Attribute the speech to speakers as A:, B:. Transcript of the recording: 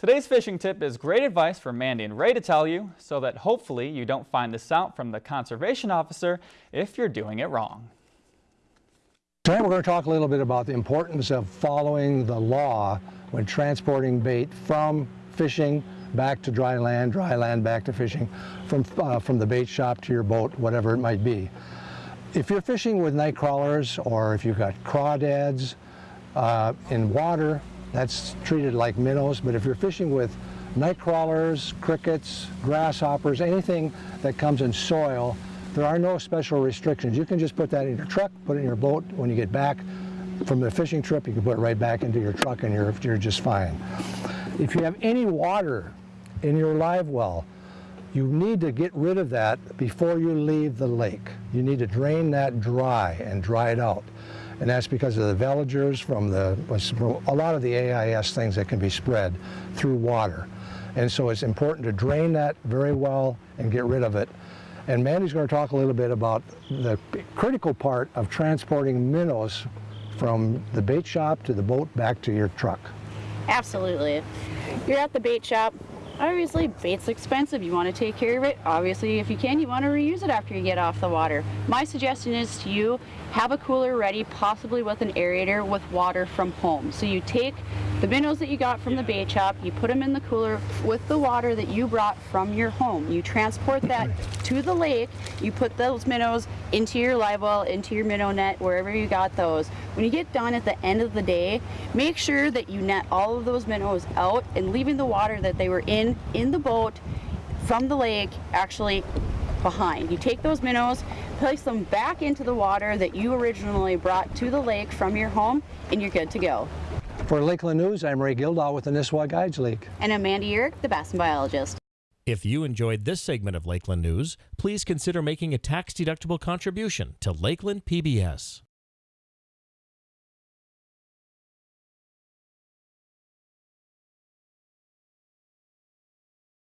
A: Today's fishing tip is great advice for Mandy and Ray to tell you so that hopefully you don't find this out from the conservation officer if you're doing it wrong.
B: Tonight we're going to talk a little bit about the importance of following the law when transporting bait from fishing back to dry land, dry land back to fishing, from, uh, from the bait shop to your boat, whatever it might be. If you're fishing with night crawlers or if you've got crawdads uh, in water, that's treated like minnows, but if you're fishing with night crawlers, crickets, grasshoppers, anything that comes in soil, there are no special restrictions. You can just put that in your truck, put it in your boat. When you get back from the fishing trip, you can put it right back into your truck and you're, you're just fine. If you have any water in your live well, you need to get rid of that before you leave the lake. You need to drain that dry and dry it out. And that's because of the veligers from the, a lot of the AIS things that can be spread through water. And so it's important to drain that very well and get rid of it. And Mandy's going to talk a little bit about the critical part of transporting minnows from the bait shop to the boat back to your truck.
C: Absolutely. You're at the bait shop, Obviously, bait's expensive. You want to take care of it. Obviously, if you can, you want to reuse it after you get off the water. My suggestion is to you, have a cooler ready, possibly with an aerator with water from home. So you take the minnows that you got from the bait shop, you put them in the cooler with the water that you brought from your home. You transport that to the lake, you put those minnows into your live well, into your minnow net, wherever you got those. When you get done at the end of the day, make sure that you net all of those minnows out and leaving the water that they were in, in the boat from the lake actually behind. You take those minnows, place them back into the water that you originally brought to the lake from your home, and you're good to go.
B: For Lakeland News, I'm Ray Gildahl with the Nisswa Guides League.
C: And I'm Mandy Urick, the Bassin Biologist.
D: If you enjoyed this segment of Lakeland News, please consider making a tax-deductible contribution to Lakeland PBS.